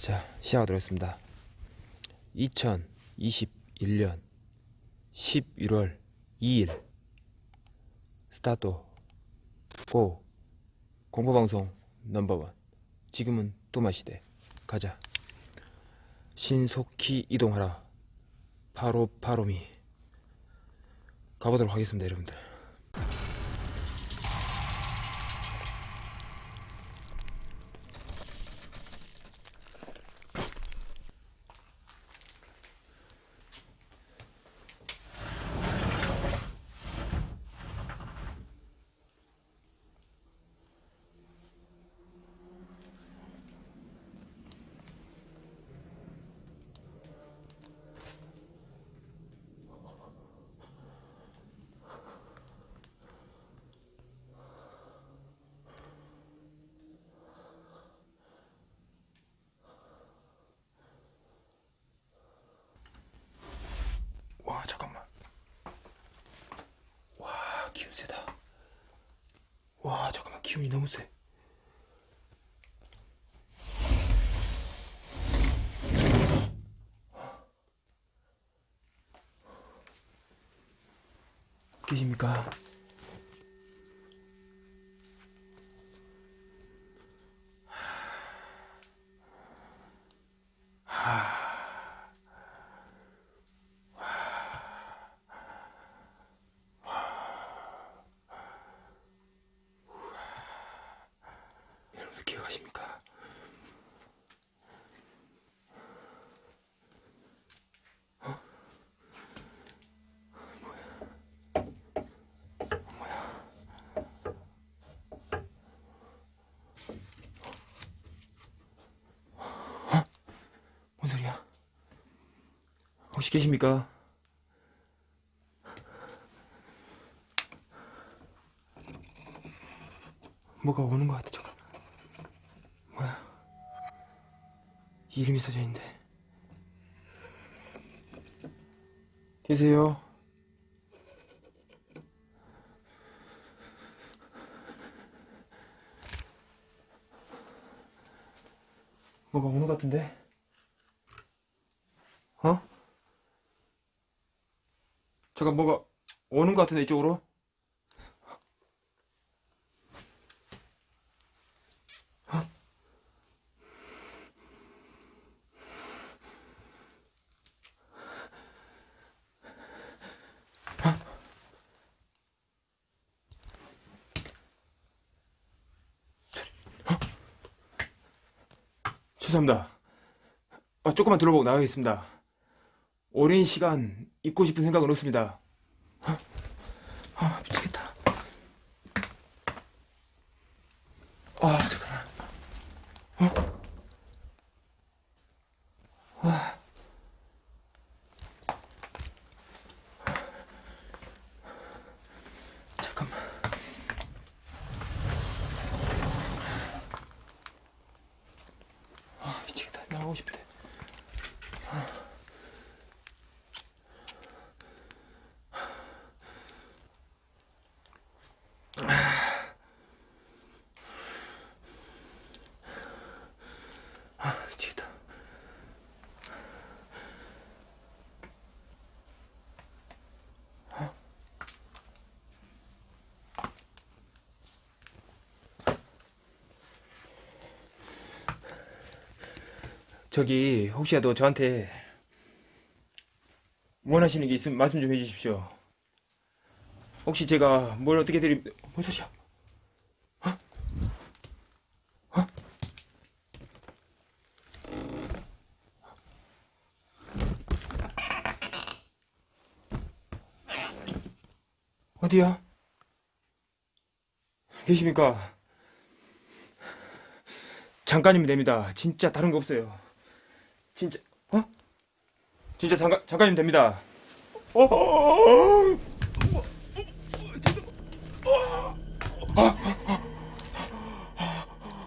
자, 시작하도록 하겠습니다. 2021년 11월 2일. 스타트. 고. 공포방송 넘버원. 지금은 또마시대. 가자. 신속히 이동하라. 바로 바로미. 가보도록 하겠습니다 여러분들 와 잠깐만 와 기운 세다 와 잠깐만 기운이 너무 세 계십니까? 여러분들 기억하십니까? 어? 뭐야? 뭔 소리야? 혹시 계십니까? 뭐가 오는 것 같아 잠깐 뭐야? 이름이 써져 있는데. 계세요? 뭐가 오는 것 같은데? 어? 잠깐 뭐가 오는 것 같은데 이쪽으로 죄송합니다. 어, 조금만 둘러보고 나가겠습니다. 오랜 시간 잊고 싶은 생각은 없습니다. 아, 아, 미치겠다. 아, 잠깐만. 어? 아. 잠깐만. 아, 미치겠다. 나가고 싶대. 아, 미치겠다. 저기 혹시라도 저한테 원하시는 게 있으면 말씀 좀 해주십시오. 혹시 제가 뭘 어떻게 드리... 뭔 소리야? 어? 어? 어디야? 계십니까? 잠깐이면 됩니다. 진짜 다른 거 없어요. 진짜 어? 진짜 잠깐 잠깐이면 됩니다. 어?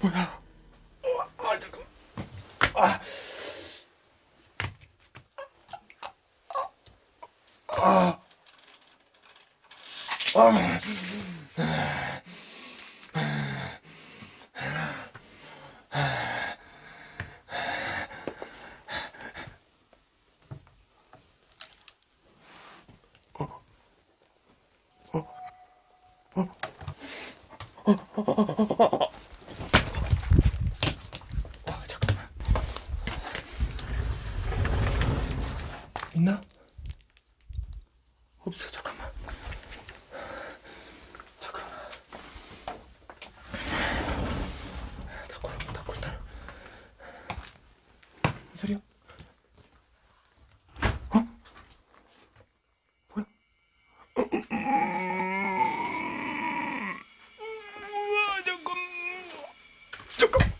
뭐야? 아 잠깐. 아. 아. 아. 아, 있나? 없어, 잠깐만. 잠깐만. 닭골, 닭골, 닭. 무슨 소리야? 어? 뭐야? 우와, 잠깐. 잠깐.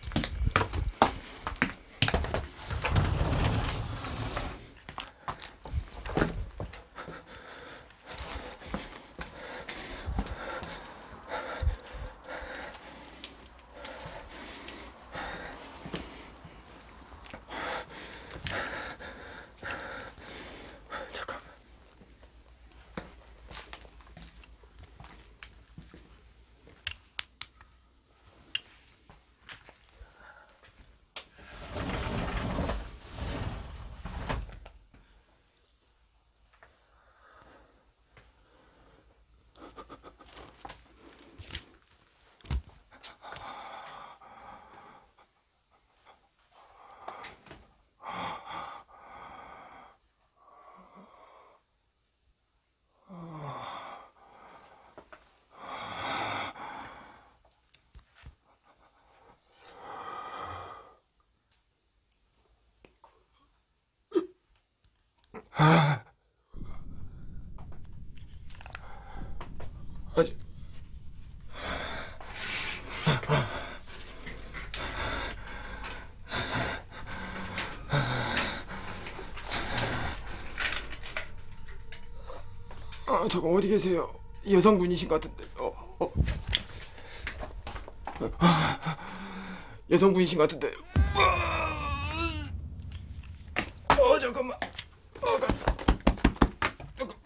잠깐. 아직 아 잠깐 어디 계세요? 여성분이신 것 같은데. 어, 어. 아, 여성분이신 것 같은데. 어 잠깐만. 어 가. 잠깐.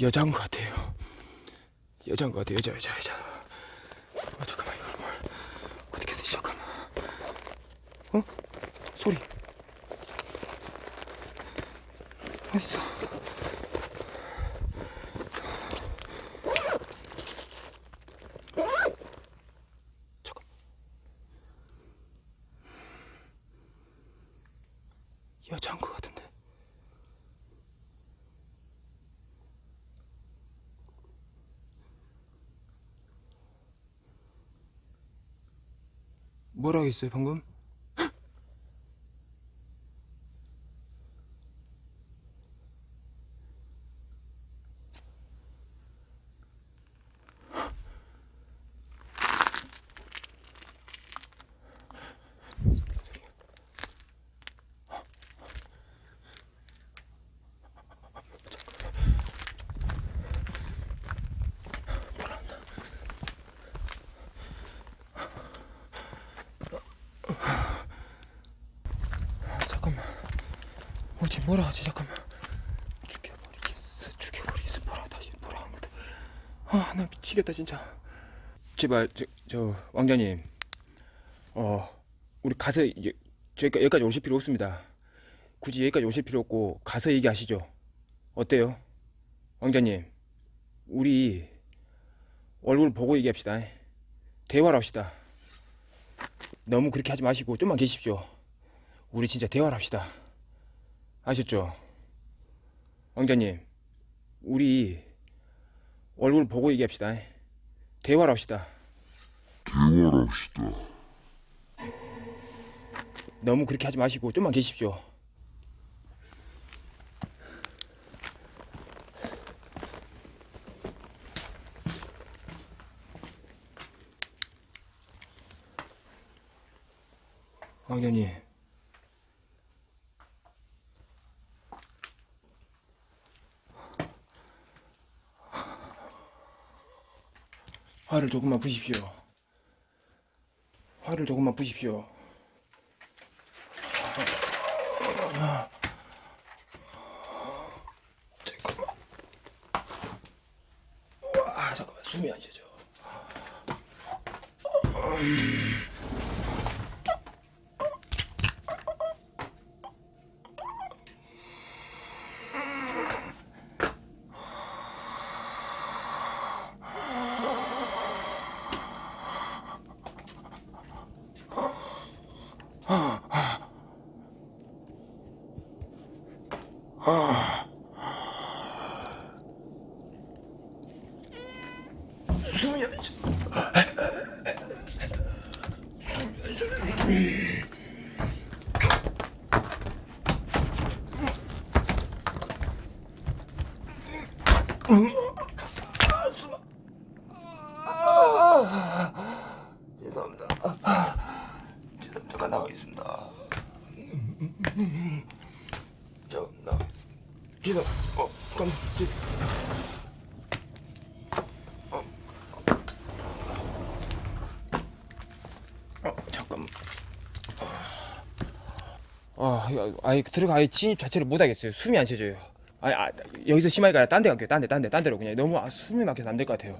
여자인 것 같아요. 여자인 것 같아요. 여자, 여자, 여자. 아, 잠깐만, 이걸 뭘. 어떻게 해서 잠깐만. 어? 소리. 어딨어? 잠깐. 여자인 것 같은데. 뭐라 했어요 방금? 잠깐만. 어지 뭐라 하지 잠깐만. 죽여버리겠어. 죽여버리겠어. 뭐라 다시 뭐라 한 거다. 아, 나 미치겠다 진짜. 제발 저, 저 왕자님. 어, 우리 가서 이제 저희가 여기까지 오실 필요 없습니다. 굳이 여기까지 오실 필요 없고 가서 얘기하시죠. 어때요? 왕자님. 우리 얼굴 보고 얘기합시다. 대화를 합시다. 너무 그렇게 하지 마시고 좀만 계십시오. 우리 진짜 대화를 합시다. 아셨죠? 왕자님, 우리 얼굴 보고 얘기합시다. 대화를 합시다. 대화를 합시다. 너무 그렇게 하지 마시고 좀만 계십시오. 왕자님. 화를 조금만 부십시오. 화를 조금만 부십시오. 아, 잠깐만. 와 잠깐만. 숨이 안 쉬죠 음. 아, 아예 들어가 아예 진입 자체를 못 하겠어요. 숨이 안 쉬어져요. 아, 아 여기서 심하게 가야 딴데 갈게요. 딴 데, 딴 데, 딴 데로 그냥 너무 아, 숨이 막혀서 안 될 것 같아요.